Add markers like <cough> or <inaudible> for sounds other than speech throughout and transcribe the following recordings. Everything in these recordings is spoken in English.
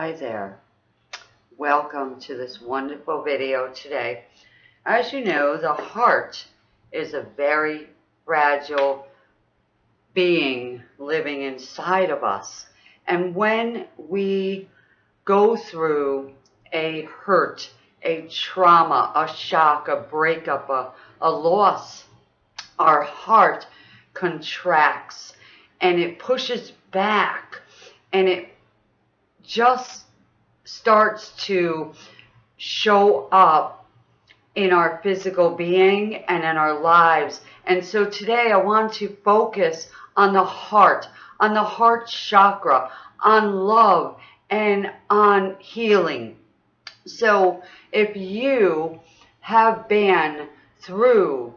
Hi there. Welcome to this wonderful video today. As you know, the heart is a very fragile being living inside of us. And when we go through a hurt, a trauma, a shock, a breakup, a, a loss, our heart contracts and it pushes back and it just starts to show up in our physical being and in our lives. And so today I want to focus on the heart, on the heart chakra, on love, and on healing. So if you have been through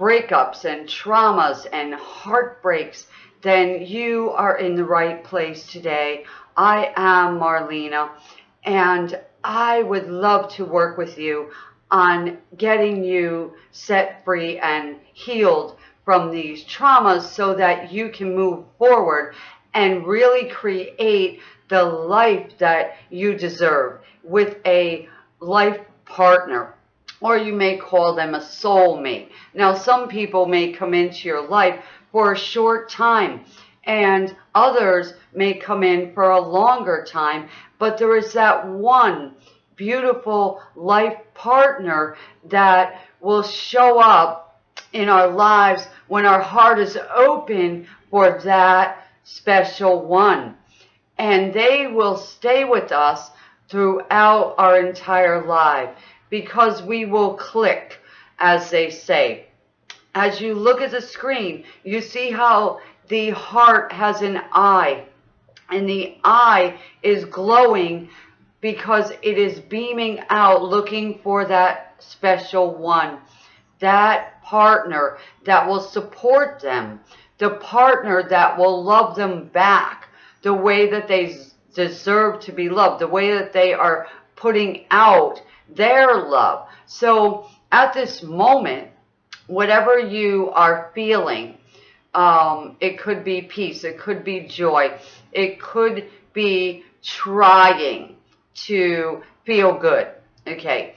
breakups and traumas and heartbreaks, then you are in the right place today. I am Marlena, and I would love to work with you on getting you set free and healed from these traumas so that you can move forward and really create the life that you deserve with a life partner or you may call them a soulmate. Now, some people may come into your life for a short time and others may come in for a longer time, but there is that one beautiful life partner that will show up in our lives when our heart is open for that special one. And they will stay with us throughout our entire life because we will click, as they say. As you look at the screen, you see how the heart has an eye and the eye is glowing because it is beaming out looking for that special one, that partner that will support them, the partner that will love them back the way that they deserve to be loved, the way that they are putting out their love. So at this moment, whatever you are feeling, um, it could be peace, it could be joy, it could be trying to feel good, okay?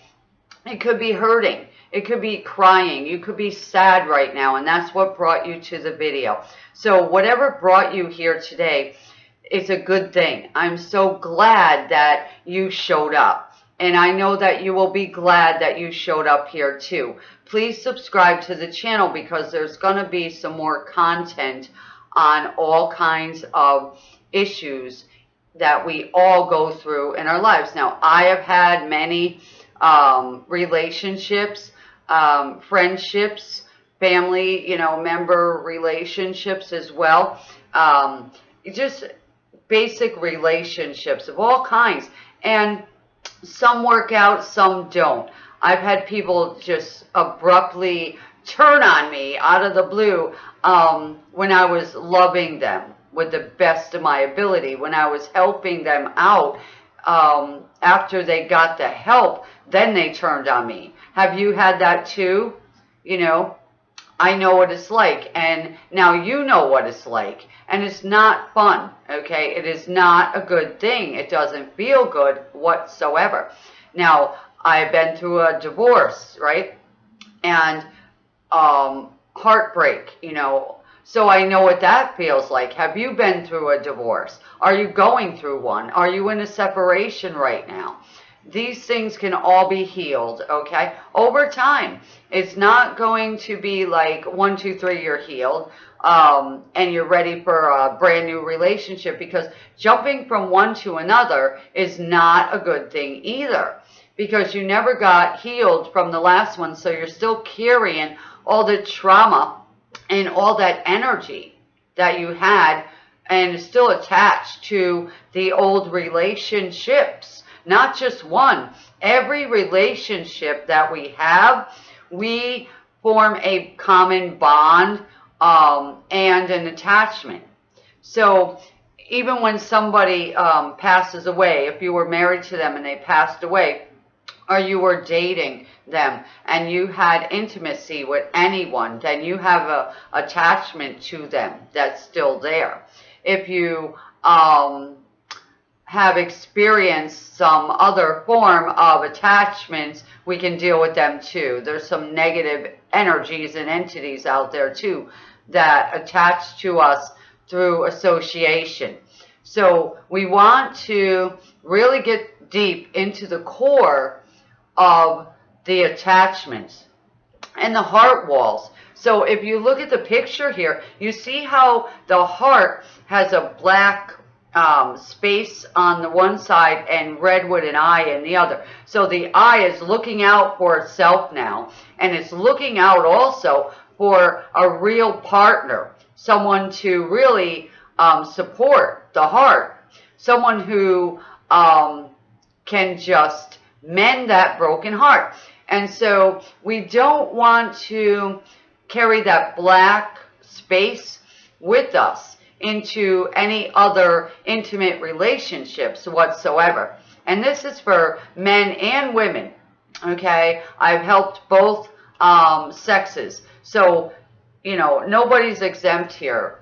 It could be hurting, it could be crying, you could be sad right now, and that's what brought you to the video. So whatever brought you here today is a good thing. I'm so glad that you showed up. And I know that you will be glad that you showed up here too. Please subscribe to the channel because there's going to be some more content on all kinds of issues that we all go through in our lives. Now, I have had many um, relationships, um, friendships, family, you know, member relationships as well. Um, just basic relationships of all kinds. And some work out, some don't. I've had people just abruptly turn on me out of the blue um, when I was loving them with the best of my ability, when I was helping them out um, after they got the help, then they turned on me. Have you had that too? You know, I know what it's like. And now you know what it's like. And it's not fun, okay? It is not a good thing. It doesn't feel good whatsoever. Now, I've been through a divorce, right? And um, heartbreak, you know. So I know what that feels like. Have you been through a divorce? Are you going through one? Are you in a separation right now? These things can all be healed, okay? Over time. It's not going to be like one, two, three, you're healed um, and you're ready for a brand new relationship because jumping from one to another is not a good thing either because you never got healed from the last one. So you're still carrying all the trauma and all that energy that you had and still attached to the old relationships not just one. Every relationship that we have, we form a common bond um, and an attachment. So even when somebody um, passes away, if you were married to them and they passed away, or you were dating them and you had intimacy with anyone, then you have a attachment to them that's still there. If you um, have experienced some other form of attachments, we can deal with them too. There's some negative energies and entities out there too that attach to us through association. So we want to really get deep into the core of the attachments and the heart walls. So if you look at the picture here, you see how the heart has a black um, space on the one side and redwood and eye in the other. So the eye is looking out for itself now and it's looking out also for a real partner, someone to really um, support the heart, someone who um, can just mend that broken heart. And so we don't want to carry that black space with us into any other intimate relationships whatsoever. And this is for men and women. Okay, I've helped both um, sexes. So, you know, nobody's exempt here.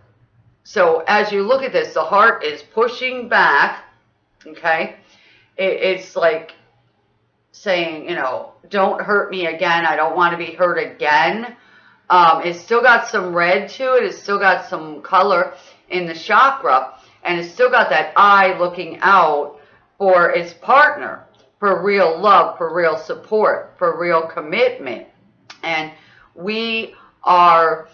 So as you look at this, the heart is pushing back. Okay, it, it's like saying, you know, don't hurt me again. I don't want to be hurt again. Um, it's still got some red to it. It's still got some color in the chakra. And it's still got that eye looking out for its partner, for real love, for real support, for real commitment. And we are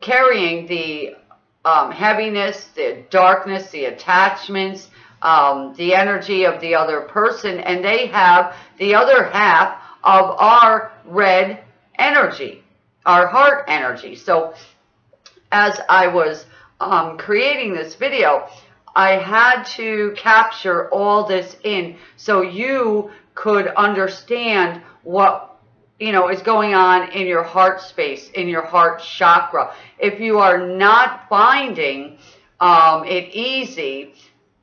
carrying the um, heaviness, the darkness, the attachments, um, the energy of the other person, and they have the other half of our red energy, our heart energy. So as I was um, creating this video, I had to capture all this in so you could understand what you know is going on in your heart space, in your heart chakra. If you are not finding um, it easy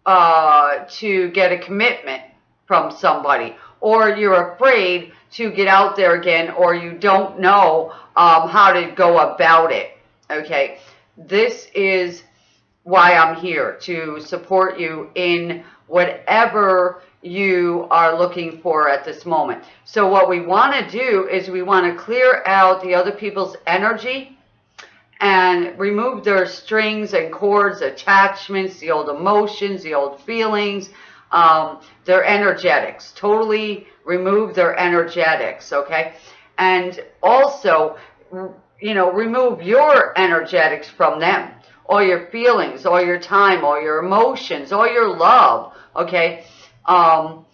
uh, to get a commitment from somebody, or you're afraid to get out there again, or you don't know um, how to go about it. Okay, this is why I'm here to support you in whatever you are looking for at this moment. So what we want to do is we want to clear out the other people's energy and remove their strings and cords, attachments, the old emotions, the old feelings, um, their energetics. Totally remove their energetics, okay? And also, you know, remove your energetics from them. All your feelings, all your time, all your emotions, all your love, okay? Um,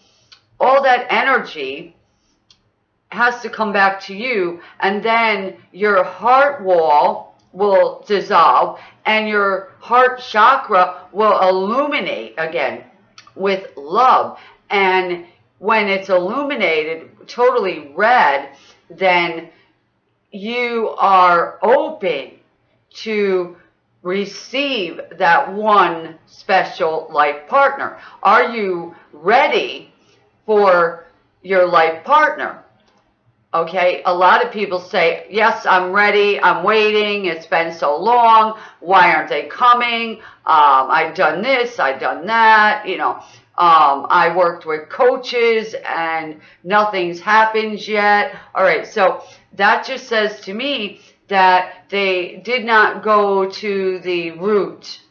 all that energy has to come back to you and then your heart wall will dissolve and your heart chakra will illuminate again with love. And when it's illuminated, totally red, then you are open to receive that one special life partner. Are you ready for your life partner? Okay, a lot of people say, yes, I'm ready, I'm waiting, it's been so long, why aren't they coming? Um, I've done this, I've done that, you know. Um, I worked with coaches and nothing's happened yet. All right, so that just says to me that they did not go to the root,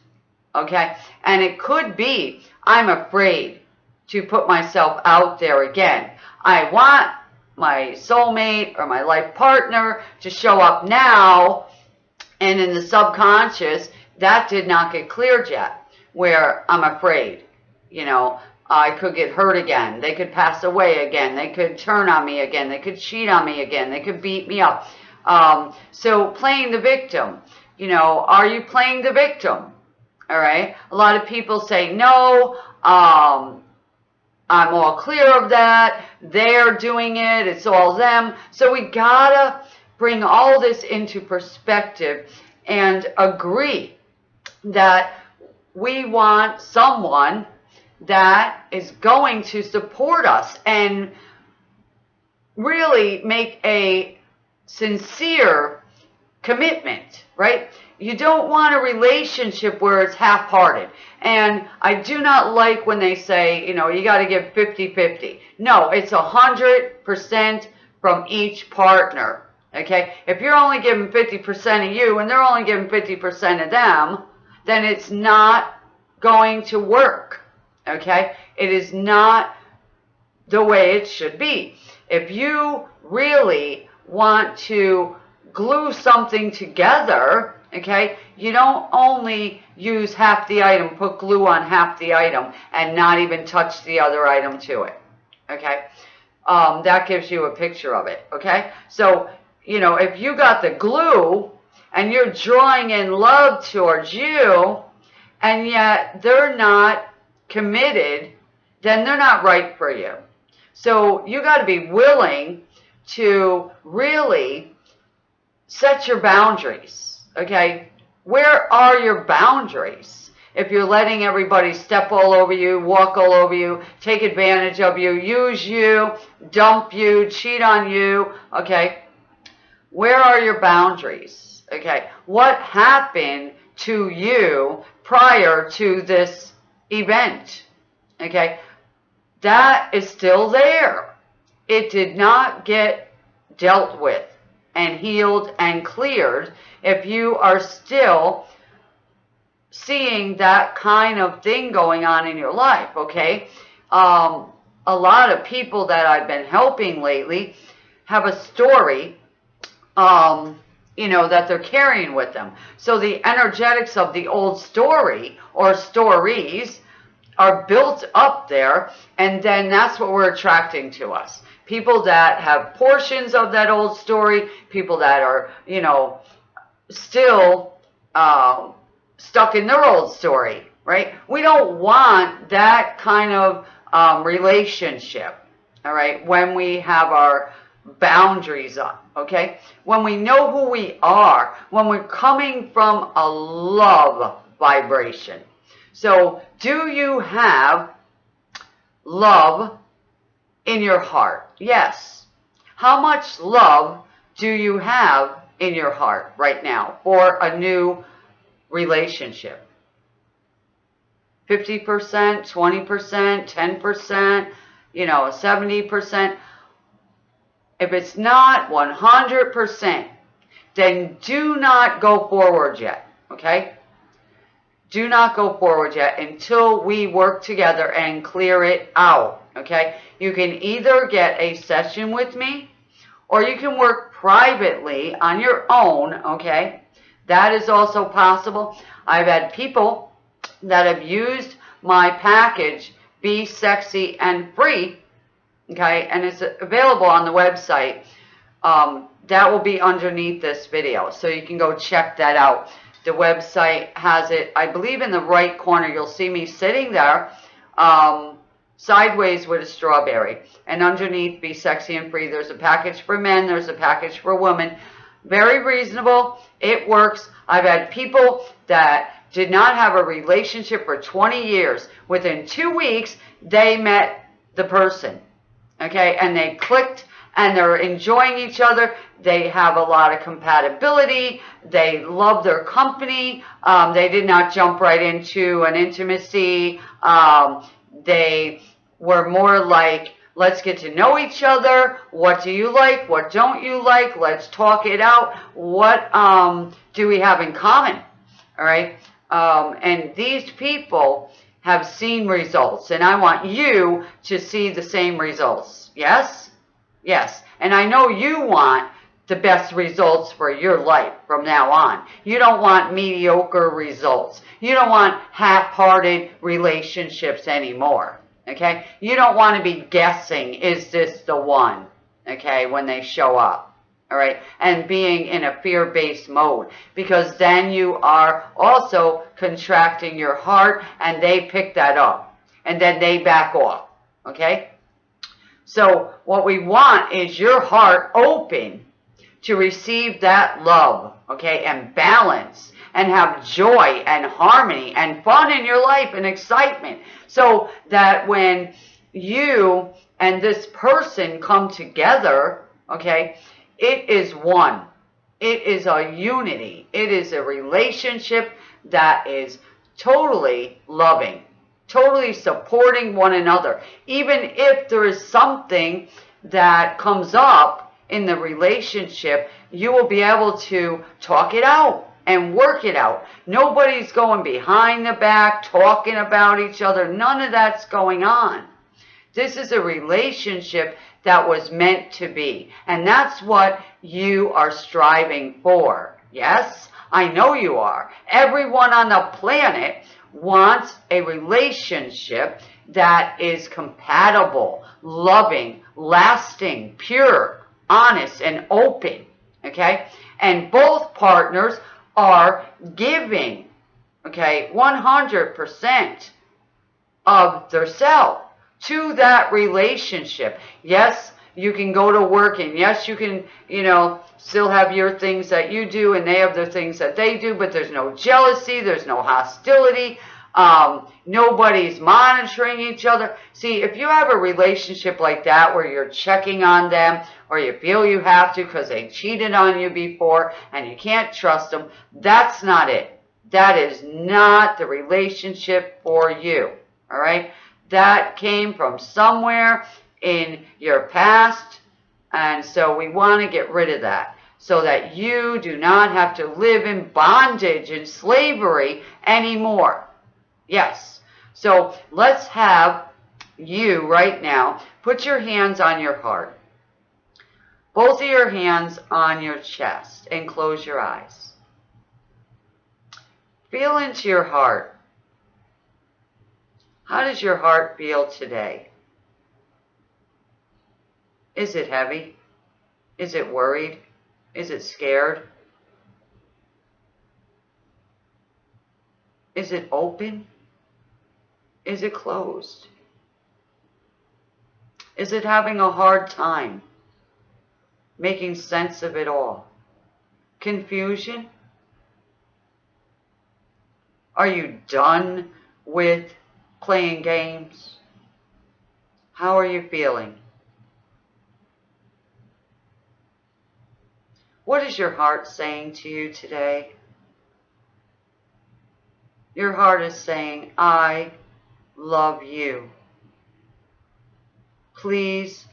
okay? And it could be, I'm afraid to put myself out there again. I want my soulmate or my life partner to show up now and in the subconscious that did not get cleared yet where I'm afraid you know I could get hurt again. They could pass away again. They could turn on me again. They could cheat on me again. They could beat me up. Um, so playing the victim you know are you playing the victim? All right? A lot of people say no um, I'm all clear of that. They're doing it. It's all them. So we gotta bring all this into perspective and agree that we want someone that is going to support us and really make a sincere commitment, right? You don't want a relationship where it's half-hearted. And I do not like when they say, you know, you got to give 50-50. No, it's 100% from each partner, okay? If you're only giving 50% of you and they're only giving 50% of them, then it's not going to work, okay? It is not the way it should be. If you really want to glue something together, okay, you don't only use half the item, put glue on half the item, and not even touch the other item to it, okay? Um, that gives you a picture of it, okay? So, you know, if you got the glue and you're drawing in love towards you, and yet they're not committed, then they're not right for you. So you got to be willing to really set your boundaries, okay? Where are your boundaries? If you're letting everybody step all over you, walk all over you, take advantage of you, use you, dump you, cheat on you, okay? Where are your boundaries? Okay, what happened to you prior to this event? Okay, that is still there. It did not get dealt with and healed and cleared if you are still seeing that kind of thing going on in your life, okay? Um, a lot of people that I've been helping lately have a story, um, you know, that they're carrying with them. So the energetics of the old story or stories are built up there, and then that's what we're attracting to us. People that have portions of that old story, people that are, you know, still uh, stuck in their old story, right? We don't want that kind of um, relationship, all right, when we have our boundaries up, okay? When we know who we are, when we're coming from a love vibration. So, do you have love in your heart? Yes. How much love do you have in your heart right now for a new relationship? 50%, 20%, 10%, you know, 70%. If it's not 100%, then do not go forward yet, okay? Do not go forward yet until we work together and clear it out, okay? You can either get a session with me or you can work privately on your own, okay? That is also possible. I've had people that have used my package, Be Sexy and Free, okay? And it's available on the website. Um, that will be underneath this video, so you can go check that out. The website has it, I believe in the right corner, you'll see me sitting there, um, sideways with a strawberry. And underneath, Be Sexy and Free, there's a package for men, there's a package for women. Very reasonable. It works. I've had people that did not have a relationship for 20 years. Within two weeks, they met the person. Okay, and they clicked and they're enjoying each other. They have a lot of compatibility. They love their company. Um, they did not jump right into an intimacy. Um, they were more like, let's get to know each other. What do you like? What don't you like? Let's talk it out. What um, do we have in common? All right. Um, and these people have seen results, and I want you to see the same results. Yes? Yes. And I know you want the best results for your life from now on. You don't want mediocre results. You don't want half-hearted relationships anymore. Okay? You don't want to be guessing, is this the one? Okay, when they show up. All right, and being in a fear-based mode because then you are also contracting your heart and they pick that up and then they back off. Okay? So what we want is your heart open to receive that love, okay, and balance and have joy and harmony and fun in your life and excitement so that when you and this person come together, okay, it is one. It is a unity. It is a relationship that is totally loving, totally supporting one another. Even if there is something that comes up in the relationship, you will be able to talk it out and work it out. Nobody's going behind the back talking about each other. None of that's going on. This is a relationship that was meant to be. And that's what you are striving for. Yes, I know you are. Everyone on the planet wants a relationship that is compatible, loving, lasting, pure, honest, and open. Okay? And both partners are giving, okay, 100% of their self to that relationship. Yes, you can go to work and yes, you can, you know, still have your things that you do and they have their things that they do, but there's no jealousy, there's no hostility, um, nobody's monitoring each other. See, if you have a relationship like that where you're checking on them or you feel you have to because they cheated on you before and you can't trust them, that's not it. That is not the relationship for you. All right? That came from somewhere in your past. And so we want to get rid of that so that you do not have to live in bondage and slavery anymore. Yes. So let's have you right now put your hands on your heart. Both of your hands on your chest and close your eyes. Feel into your heart. How does your heart feel today? Is it heavy? Is it worried? Is it scared? Is it open? Is it closed? Is it having a hard time making sense of it all? Confusion? Are you done with playing games? How are you feeling? What is your heart saying to you today? Your heart is saying, I love you. Please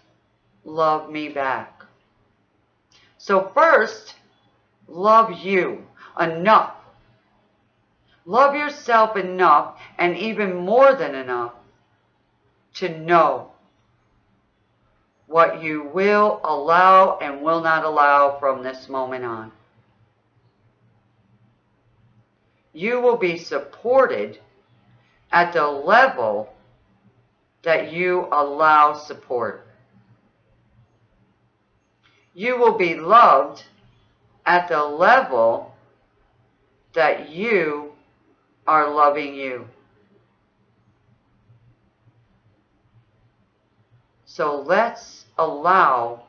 love me back. So first, love you enough. Love yourself enough and even more than enough to know what you will allow and will not allow from this moment on. You will be supported at the level that you allow support. You will be loved at the level that you are loving you. So let's allow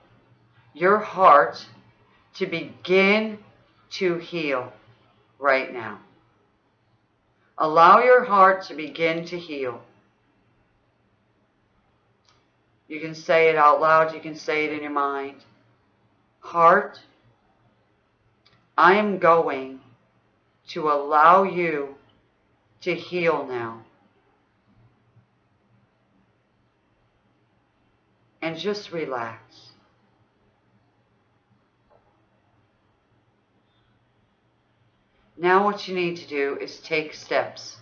your heart to begin to heal right now. Allow your heart to begin to heal. You can say it out loud. You can say it in your mind. Heart, I am going to allow you to heal now. And just relax. Now what you need to do is take steps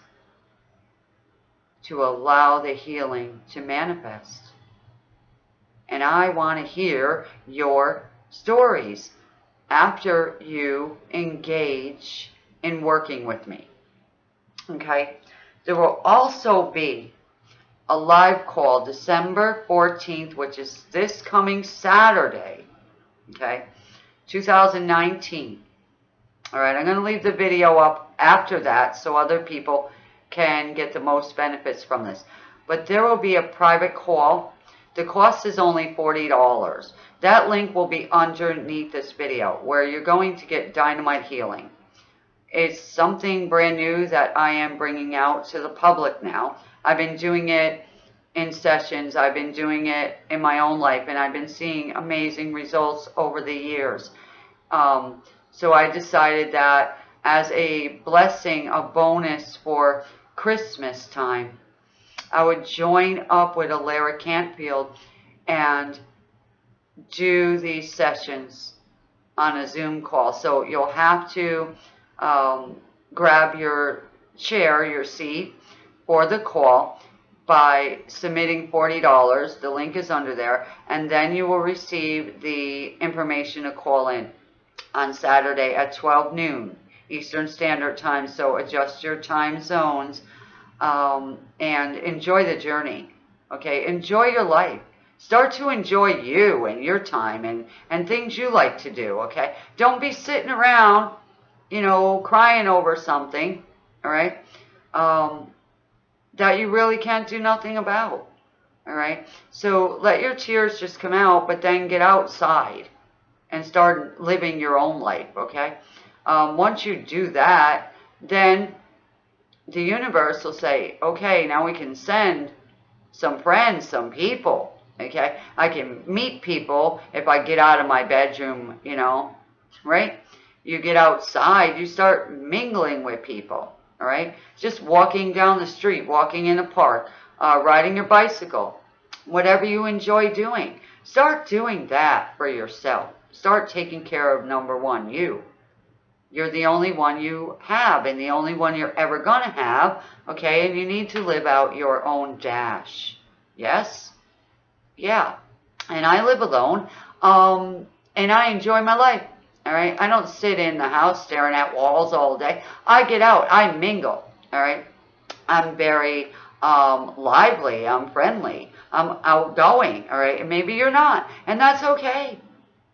to allow the healing to manifest. And I want to hear your stories after you engage in working with me. Okay? There will also be a live call December 14th, which is this coming Saturday. Okay? 2019. All right, I'm going to leave the video up after that so other people can get the most benefits from this. But there will be a private call. The cost is only $40. That link will be underneath this video where you're going to get Dynamite Healing. It's something brand new that I am bringing out to the public now. I've been doing it in sessions. I've been doing it in my own life and I've been seeing amazing results over the years. Um, So I decided that as a blessing, a bonus for Christmas time, I would join up with Alara Cantfield and do these sessions on a Zoom call. So you'll have to um, grab your chair, your seat for the call by submitting $40. The link is under there. And then you will receive the information to call in on Saturday at 12 noon Eastern Standard Time. So adjust your time zones um, and enjoy the journey. Okay, enjoy your life. Start to enjoy you and your time and, and things you like to do, okay? Don't be sitting around, you know, crying over something, all right, um, that you really can't do nothing about, all right? So let your tears just come out, but then get outside and start living your own life, okay? Um, once you do that, then the universe will say, okay, now we can send some friends, some people, okay? I can meet people if I get out of my bedroom, you know, right? You get outside, you start mingling with people, all right? Just walking down the street, walking in a park, uh, riding your bicycle, whatever you enjoy doing. Start doing that for yourself. Start taking care of number one, you. You're the only one you have and the only one you're ever going to have, okay? And you need to live out your own dash. Yes? Yeah. And I live alone, um, and I enjoy my life. All right. I don't sit in the house staring at walls all day. I get out. I mingle. All right. I'm very um, lively. I'm friendly. I'm outgoing. All right. And maybe you're not. And that's okay.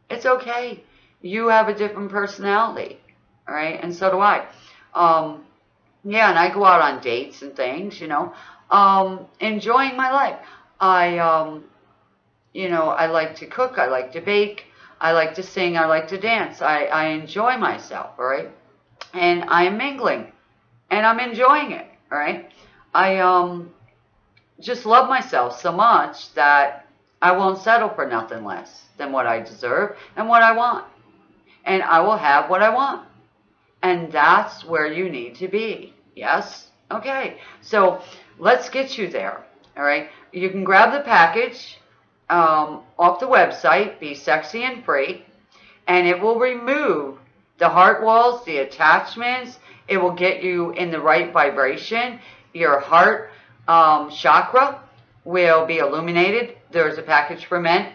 It's okay. You have a different personality. All right. And so do I. Um, yeah. And I go out on dates and things, you know, um, enjoying my life. I, um, you know, I like to cook, I like to bake, I like to sing, I like to dance. I, I enjoy myself, all right? And I am mingling, and I'm enjoying it, all right? I um just love myself so much that I won't settle for nothing less than what I deserve and what I want. And I will have what I want. And that's where you need to be. Yes? Okay. So let's get you there. All right. You can grab the package um, off the website, Be Sexy and Free, and it will remove the heart walls, the attachments. It will get you in the right vibration. Your heart um, chakra will be illuminated. There's a package for men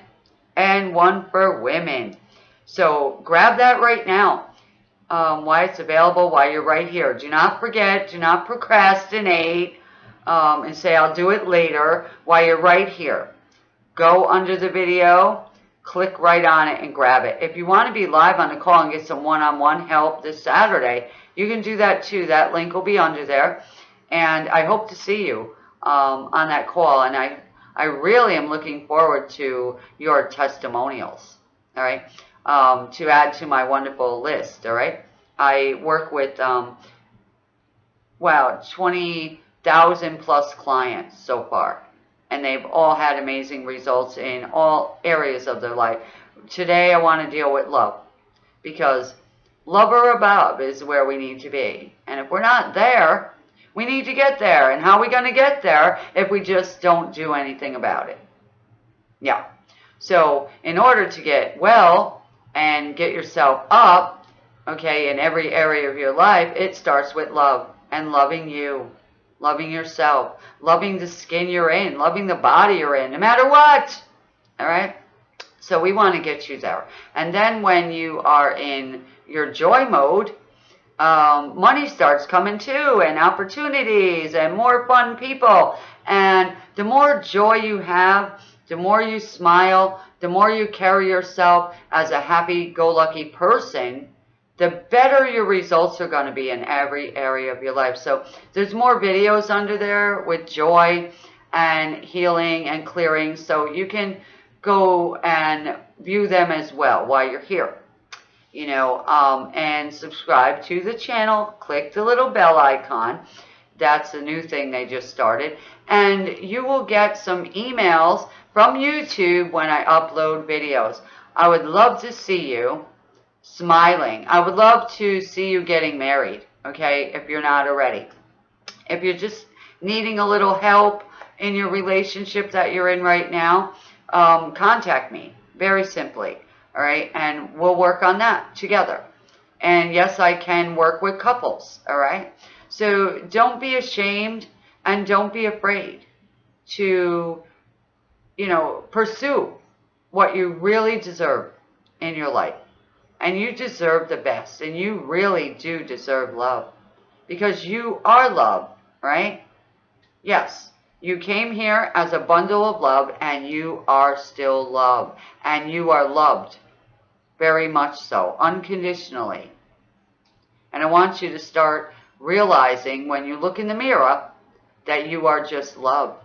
and one for women. So grab that right now. Um, why it's available while you're right here. Do not forget, do not procrastinate um, and say, I'll do it later while you're right here. Go under the video, click right on it and grab it. If you want to be live on the call and get some one-on-one -on -one help this Saturday, you can do that too. That link will be under there. And I hope to see you um, on that call. And I, I really am looking forward to your testimonials, all right, um, to add to my wonderful list, all right? I work with, um, wow, 20,000 plus clients so far and they've all had amazing results in all areas of their life. Today, I want to deal with love because love or above is where we need to be. And if we're not there, we need to get there. And how are we going to get there if we just don't do anything about it? Yeah. So, in order to get well and get yourself up, okay, in every area of your life, it starts with love and loving you loving yourself, loving the skin you're in, loving the body you're in, no matter what. All right? So we want to get you there. And then when you are in your joy mode, um, money starts coming too, and opportunities, and more fun people. And the more joy you have, the more you smile, the more you carry yourself as a happy-go-lucky person, the better your results are going to be in every area of your life. So there's more videos under there with joy and healing and clearing. So you can go and view them as well while you're here. You know, um, and subscribe to the channel. Click the little bell icon. That's a new thing they just started. And you will get some emails from YouTube when I upload videos. I would love to see you. Smiling. I would love to see you getting married, okay, if you're not already. If you're just needing a little help in your relationship that you're in right now, um, contact me very simply, all right? And we'll work on that together. And yes, I can work with couples, all right? So don't be ashamed and don't be afraid to, you know, pursue what you really deserve in your life. And you deserve the best. And you really do deserve love. Because you are love, right? Yes. You came here as a bundle of love and you are still love. And you are loved. Very much so. Unconditionally. And I want you to start realizing when you look in the mirror that you are just love.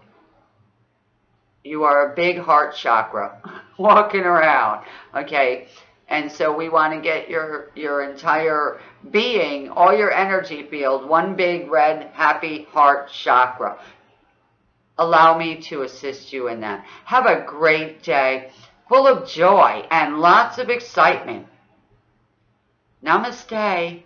You are a big heart chakra <laughs> walking around. Okay. And so we want to get your, your entire being, all your energy field, one big red happy heart chakra. Allow me to assist you in that. Have a great day full of joy and lots of excitement. Namaste.